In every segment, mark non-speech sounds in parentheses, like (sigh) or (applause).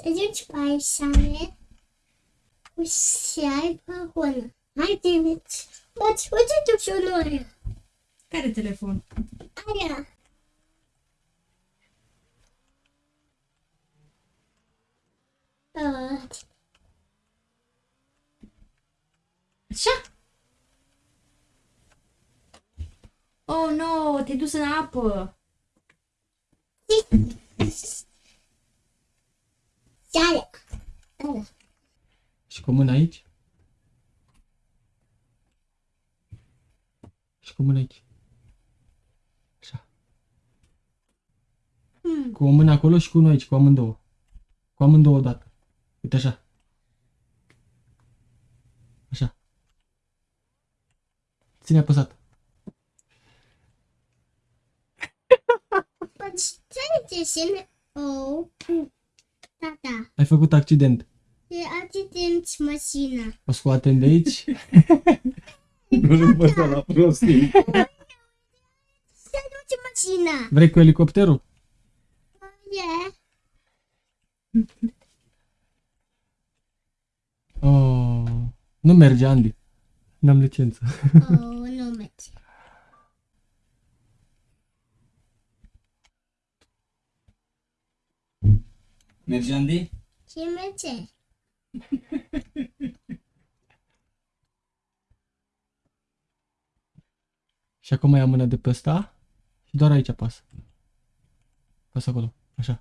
A gente vai saber o sai pe hână. Hai, David. Uite, uite tu și noi. Care telefon? Aia. Uh, Așa? Oh, no, te-ai dus în apă. Sale. Ala. Și cu mâna aici. Și cu mâna aici. Așa. Hmm. Cu o mână acolo și cu unul aici, cu amândouă. Cu amândouă odată. Uite așa. Așa. Ține apăsat. But stai de sine. Oh. Da, da. Ai făcut accident. E accident mașina. O scoatem de aici. (laughs) nu nu pot să la prostii. Se duce mașina. Vrei cu elicopterul? E. Oh, nu merge, Andy. N-am licență. Oh, nu merge. Merge, Andy? Ce merge? Și acum ia mâna de pe ăsta și doar aici apasă. Pasă acolo, așa.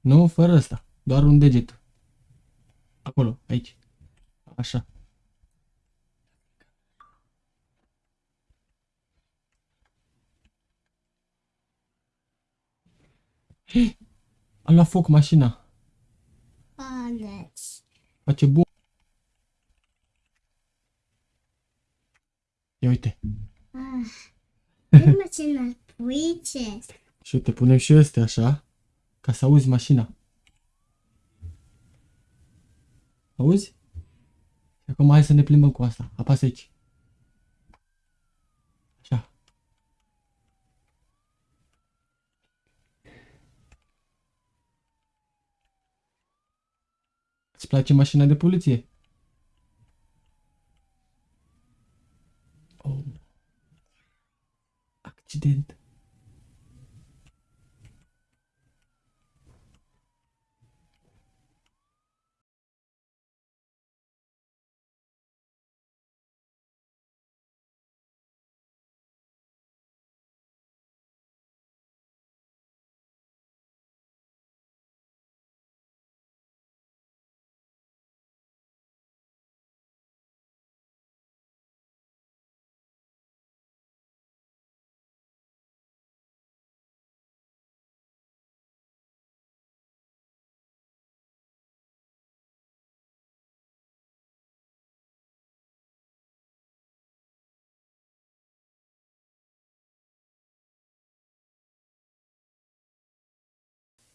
Nu, fără ăsta, doar un deget. Acolo, aici. Așa. Hei, A luat foc mașina. Alex. Face bun. Ia uite. Ah. E mașina puice. Și uite, punem și astea așa, ca să auzi mașina. Auzi? Și acum hai să ne plimbăm cu asta. Apasă aici. Așa. Îți place mașina de poliție? Oh. Accident.